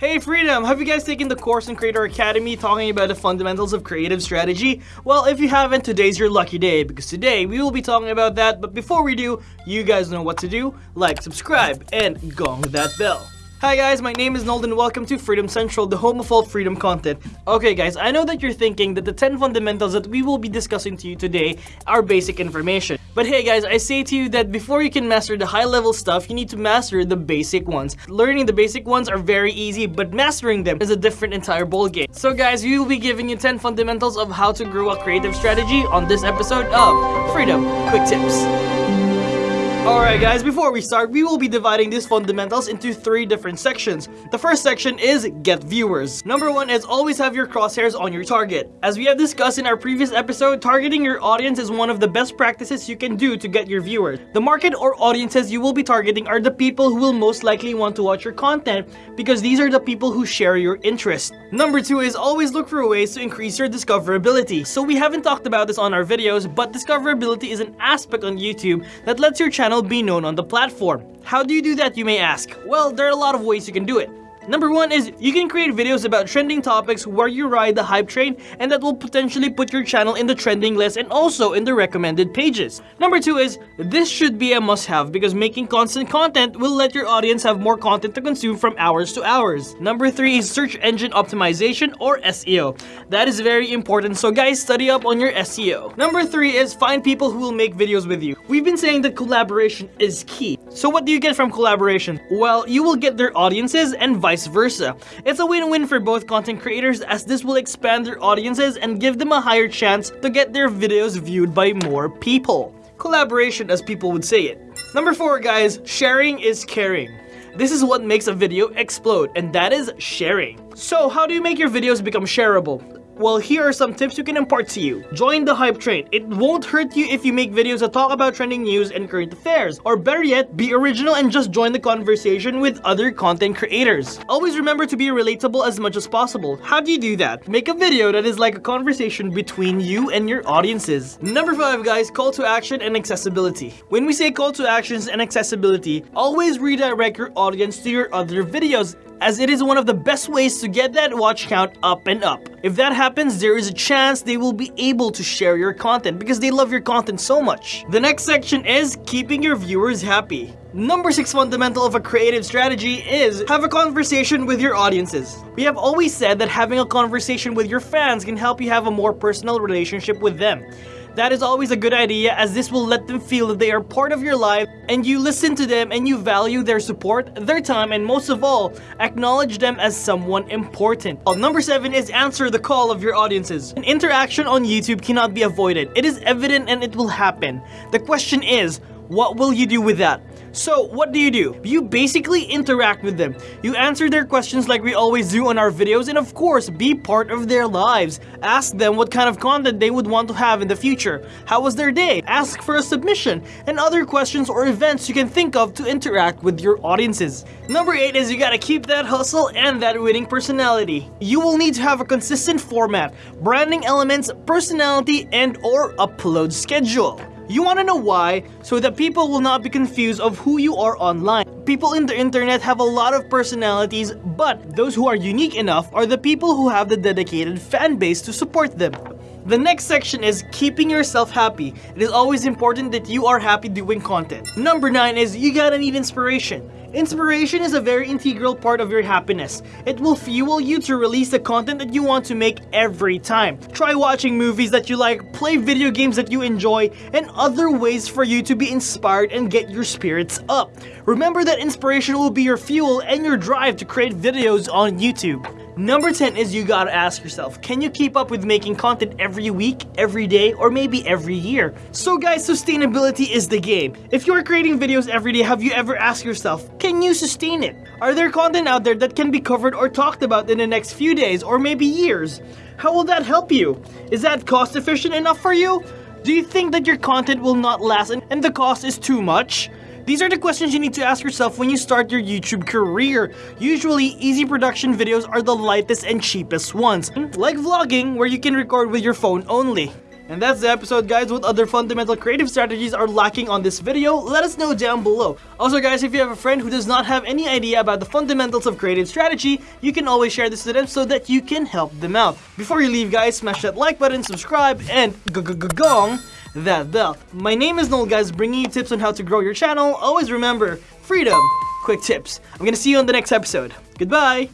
Hey Freedom! Have you guys taken the course in Creator Academy talking about the fundamentals of creative strategy? Well, if you haven't, today's your lucky day because today we will be talking about that. But before we do, you guys know what to do. Like, subscribe, and gong that bell. Hi guys, my name is Noel and welcome to Freedom Central, the home of all freedom content. Okay guys, I know that you're thinking that the 10 fundamentals that we will be discussing to you today are basic information. But hey guys, I say to you that before you can master the high level stuff, you need to master the basic ones. Learning the basic ones are very easy, but mastering them is a different entire ballgame. So guys, we will be giving you 10 fundamentals of how to grow a creative strategy on this episode of Freedom Quick Tips. Alright guys, before we start, we will be dividing these fundamentals into three different sections. The first section is get viewers. Number one is always have your crosshairs on your target. As we have discussed in our previous episode, targeting your audience is one of the best practices you can do to get your viewers. The market or audiences you will be targeting are the people who will most likely want to watch your content because these are the people who share your interest. Number two is always look for ways to increase your discoverability. So we haven't talked about this on our videos, but discoverability is an aspect on YouTube that lets your channel channel be known on the platform. How do you do that you may ask? Well, there are a lot of ways you can do it. Number one is you can create videos about trending topics where you ride the hype train and that will potentially put your channel in the trending list and also in the recommended pages. Number two is this should be a must-have because making constant content will let your audience have more content to consume from hours to hours. Number three is search engine optimization or SEO. That is very important so guys study up on your SEO. Number three is find people who will make videos with you. We've been saying that collaboration is key. So what do you get from collaboration? Well, you will get their audiences and vice versa. It's a win-win for both content creators as this will expand their audiences and give them a higher chance to get their videos viewed by more people. Collaboration as people would say it. Number 4 guys, sharing is caring. This is what makes a video explode, and that is sharing. So how do you make your videos become shareable? Well, here are some tips you can impart to you. Join the hype train. It won't hurt you if you make videos that talk about trending news and current affairs. Or better yet, be original and just join the conversation with other content creators. Always remember to be relatable as much as possible. How do you do that? Make a video that is like a conversation between you and your audiences. Number 5 guys, call to action and accessibility. When we say call to actions and accessibility, always redirect your audience to your other videos as it is one of the best ways to get that watch count up and up. If that happens, there is a chance they will be able to share your content because they love your content so much. The next section is keeping your viewers happy. Number 6 fundamental of a creative strategy is have a conversation with your audiences. We have always said that having a conversation with your fans can help you have a more personal relationship with them. That is always a good idea as this will let them feel that they are part of your life and you listen to them and you value their support, their time, and most of all, acknowledge them as someone important. Uh, number 7 is answer the call of your audiences. An interaction on YouTube cannot be avoided. It is evident and it will happen. The question is, what will you do with that? So what do you do? You basically interact with them. You answer their questions like we always do on our videos and of course be part of their lives. Ask them what kind of content they would want to have in the future. How was their day? Ask for a submission and other questions or events you can think of to interact with your audiences. Number 8 is you gotta keep that hustle and that winning personality. You will need to have a consistent format, branding elements, personality, and or upload schedule. You want to know why? So that people will not be confused of who you are online. People in the internet have a lot of personalities, but those who are unique enough are the people who have the dedicated fan base to support them. The next section is keeping yourself happy. It is always important that you are happy doing content. Number 9 is you gotta need inspiration. Inspiration is a very integral part of your happiness. It will fuel you to release the content that you want to make every time. Try watching movies that you like, play video games that you enjoy, and other ways for you to be inspired and get your spirits up. Remember that inspiration will be your fuel and your drive to create videos on YouTube. Number 10 is you gotta ask yourself, can you keep up with making content every week, every day, or maybe every year? So guys, sustainability is the game. If you're creating videos every day, have you ever asked yourself, can you sustain it? Are there content out there that can be covered or talked about in the next few days or maybe years? How will that help you? Is that cost efficient enough for you? Do you think that your content will not last and the cost is too much? These are the questions you need to ask yourself when you start your YouTube career. Usually, easy production videos are the lightest and cheapest ones, like vlogging where you can record with your phone only. And that's the episode guys. What other fundamental creative strategies are lacking on this video? Let us know down below. Also guys, if you have a friend who does not have any idea about the fundamentals of creative strategy, you can always share this to them so that you can help them out. Before you leave guys, smash that like button, subscribe, and gong that bell. My name is Noel guys, bringing you tips on how to grow your channel. Always remember, freedom, quick tips. I'm gonna see you on the next episode. Goodbye!